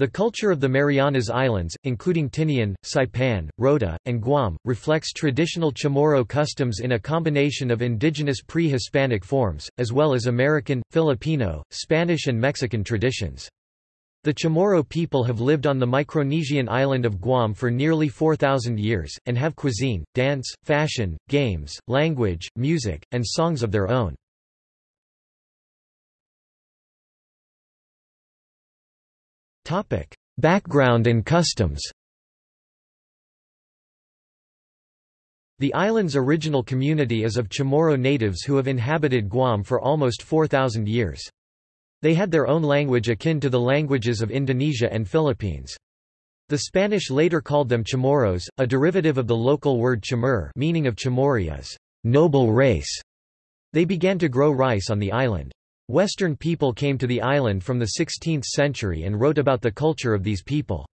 The culture of the Marianas Islands, including Tinian, Saipan, Rota, and Guam, reflects traditional Chamorro customs in a combination of indigenous pre-Hispanic forms, as well as American, Filipino, Spanish and Mexican traditions. The Chamorro people have lived on the Micronesian island of Guam for nearly 4,000 years, and have cuisine, dance, fashion, games, language, music, and songs of their own. Background and customs The island's original community is of Chamorro natives who have inhabited Guam for almost 4,000 years. They had their own language akin to the languages of Indonesia and Philippines. The Spanish later called them Chamorros, a derivative of the local word chamur meaning of Chamorri noble race. They began to grow rice on the island. Western people came to the island from the 16th century and wrote about the culture of these people.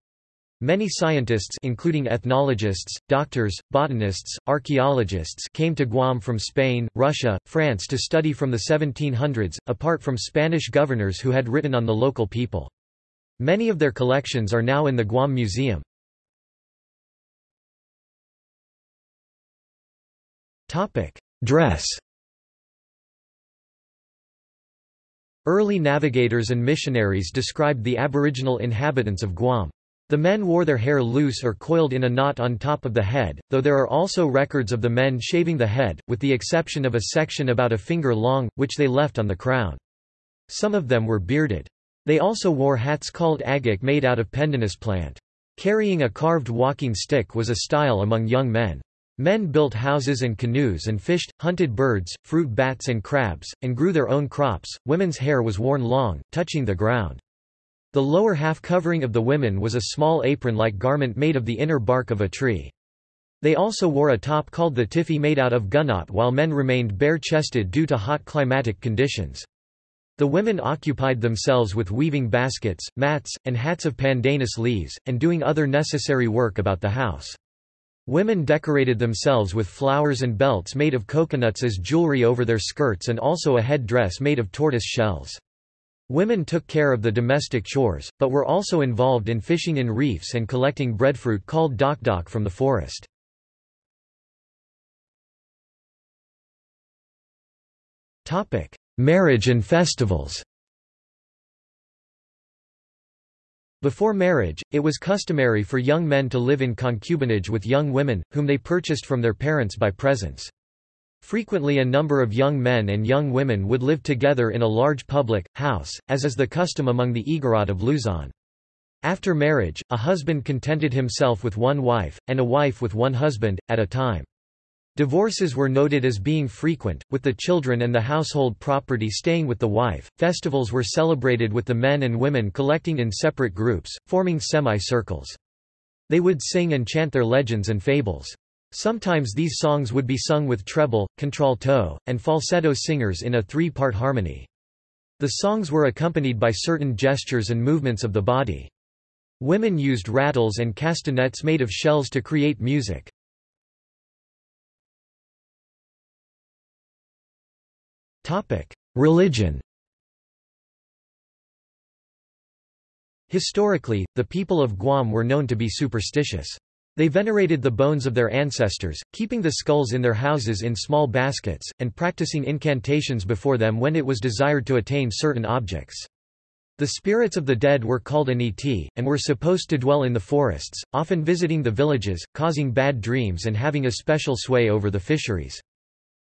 Many scientists including ethnologists, doctors, botanists, archaeologists came to Guam from Spain, Russia, France to study from the 1700s, apart from Spanish governors who had written on the local people. Many of their collections are now in the Guam Museum. Dress Early navigators and missionaries described the aboriginal inhabitants of Guam. The men wore their hair loose or coiled in a knot on top of the head, though there are also records of the men shaving the head, with the exception of a section about a finger long, which they left on the crown. Some of them were bearded. They also wore hats called agak made out of pandanus plant. Carrying a carved walking stick was a style among young men. Men built houses and canoes and fished, hunted birds, fruit bats and crabs, and grew their own crops. Women's hair was worn long, touching the ground. The lower half covering of the women was a small apron-like garment made of the inner bark of a tree. They also wore a top called the tiffy made out of gunot while men remained bare-chested due to hot climatic conditions. The women occupied themselves with weaving baskets, mats, and hats of pandanus leaves, and doing other necessary work about the house. Women decorated themselves with flowers and belts made of coconuts as jewelry over their skirts and also a head dress made of tortoise shells. Women took care of the domestic chores, but were also involved in fishing in reefs and collecting breadfruit called dokdok from the forest. Marriage and festivals Before marriage, it was customary for young men to live in concubinage with young women, whom they purchased from their parents by presents. Frequently a number of young men and young women would live together in a large public, house, as is the custom among the Igorot of Luzon. After marriage, a husband contented himself with one wife, and a wife with one husband, at a time. Divorces were noted as being frequent, with the children and the household property staying with the wife. Festivals were celebrated with the men and women collecting in separate groups, forming semi-circles. They would sing and chant their legends and fables. Sometimes these songs would be sung with treble, contralto, and falsetto singers in a three-part harmony. The songs were accompanied by certain gestures and movements of the body. Women used rattles and castanets made of shells to create music. Religion Historically, the people of Guam were known to be superstitious. They venerated the bones of their ancestors, keeping the skulls in their houses in small baskets, and practicing incantations before them when it was desired to attain certain objects. The spirits of the dead were called aniti, and were supposed to dwell in the forests, often visiting the villages, causing bad dreams and having a special sway over the fisheries.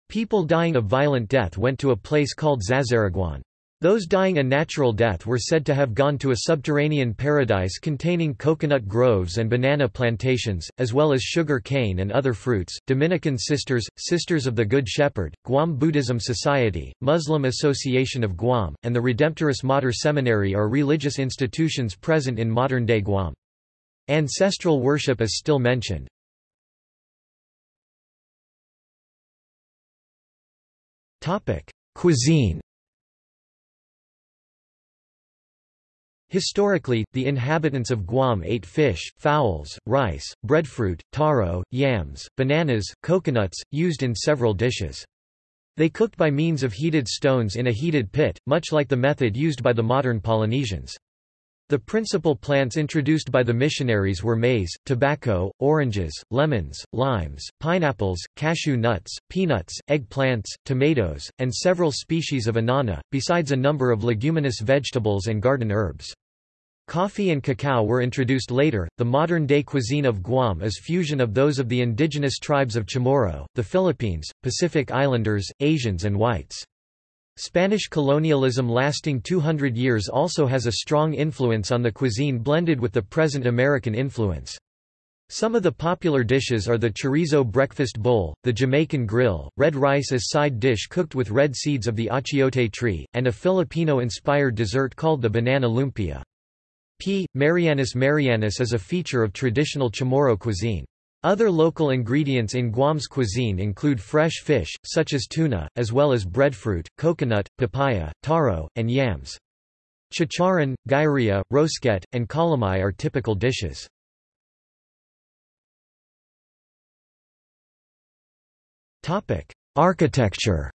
People dying a violent death went to a place called Zazaraguan. Those dying a natural death were said to have gone to a subterranean paradise containing coconut groves and banana plantations, as well as sugar cane and other fruits. Dominican Sisters, Sisters of the Good Shepherd, Guam Buddhism Society, Muslim Association of Guam, and the Redemptoris Mater Seminary are religious institutions present in modern-day Guam. Ancestral worship is still mentioned. Cuisine Historically, the inhabitants of Guam ate fish, fowls, rice, breadfruit, taro, yams, bananas, coconuts, used in several dishes. They cooked by means of heated stones in a heated pit, much like the method used by the modern Polynesians. The principal plants introduced by the missionaries were maize, tobacco, oranges, lemons, limes, pineapples, cashew nuts, peanuts, eggplants, tomatoes, and several species of anana, besides a number of leguminous vegetables and garden herbs. Coffee and cacao were introduced later. The modern day cuisine of Guam is fusion of those of the indigenous tribes of Chamorro, the Philippines, Pacific Islanders, Asians, and whites. Spanish colonialism lasting 200 years also has a strong influence on the cuisine blended with the present American influence. Some of the popular dishes are the chorizo breakfast bowl, the Jamaican grill, red rice as side dish cooked with red seeds of the achiote tree, and a Filipino-inspired dessert called the banana lumpia. P. Marianas Marianas is a feature of traditional Chamorro cuisine. Other local ingredients in Guam's cuisine include fresh fish, such as tuna, as well as breadfruit, coconut, papaya, taro, and yams. Chicharron, gyria, rosquette, and calamai are typical dishes. Architecture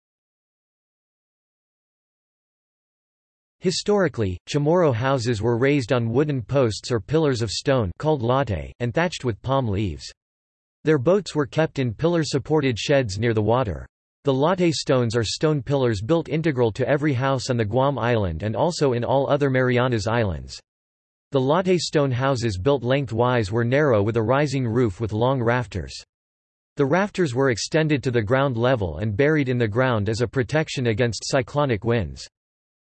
Historically, Chamorro houses were raised on wooden posts or pillars of stone called latte, and thatched with palm leaves. Their boats were kept in pillar-supported sheds near the water. The latte stones are stone pillars built integral to every house on the Guam island and also in all other Marianas Islands. The latte stone houses built lengthwise were narrow with a rising roof with long rafters. The rafters were extended to the ground level and buried in the ground as a protection against cyclonic winds.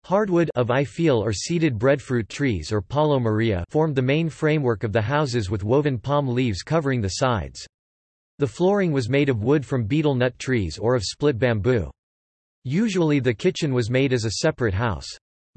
Hardwood of ifil or seeded breadfruit trees or palo maria formed the main framework of the houses with woven palm leaves covering the sides. The flooring was made of wood from betel nut trees or of split bamboo. Usually the kitchen was made as a separate house.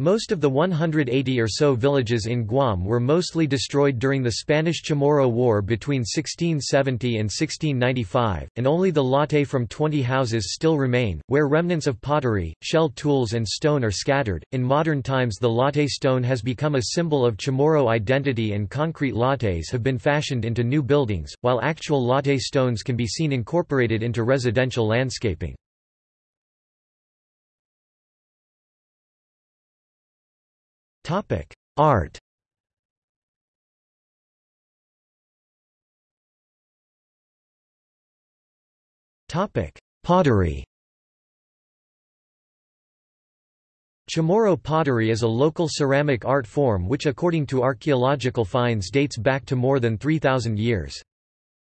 Most of the 180 or so villages in Guam were mostly destroyed during the Spanish Chamorro War between 1670 and 1695, and only the latte from 20 houses still remain, where remnants of pottery, shell tools, and stone are scattered. In modern times, the latte stone has become a symbol of Chamorro identity, and concrete lattes have been fashioned into new buildings, while actual latte stones can be seen incorporated into residential landscaping. Art Topic: Pottery Chamorro pottery is a local ceramic art form which according to archaeological finds dates back to more than 3,000 years.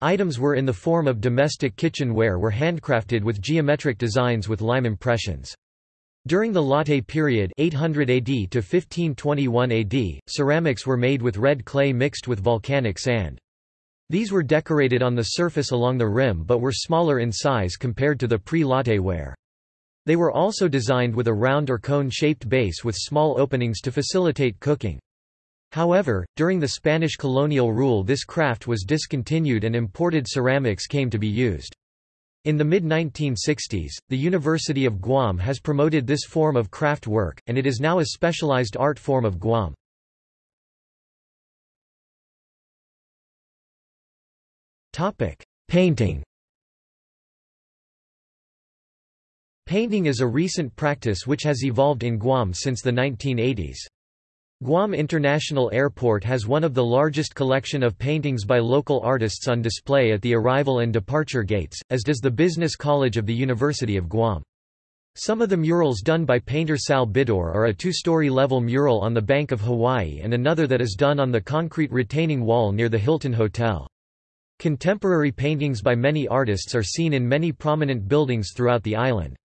Items were in the form of domestic kitchenware were handcrafted with geometric designs with lime impressions. During the Latte period 800 AD to 1521 AD, ceramics were made with red clay mixed with volcanic sand. These were decorated on the surface along the rim but were smaller in size compared to the pre-latte ware. They were also designed with a round or cone-shaped base with small openings to facilitate cooking. However, during the Spanish colonial rule this craft was discontinued and imported ceramics came to be used. In the mid-1960s, the University of Guam has promoted this form of craft work, and it is now a specialized art form of Guam. Painting Painting is a recent practice which has evolved in Guam since the 1980s. Guam International Airport has one of the largest collection of paintings by local artists on display at the arrival and departure gates, as does the Business College of the University of Guam. Some of the murals done by painter Sal Bidor are a two-story level mural on the Bank of Hawaii and another that is done on the concrete retaining wall near the Hilton Hotel. Contemporary paintings by many artists are seen in many prominent buildings throughout the island.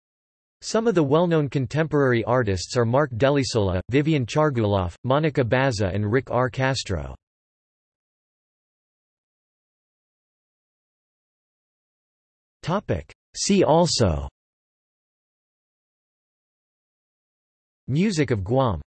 Some of the well-known contemporary artists are Mark Delisola, Vivian Chargualaf, Monica Baza and Rick R. Castro. See also Music of Guam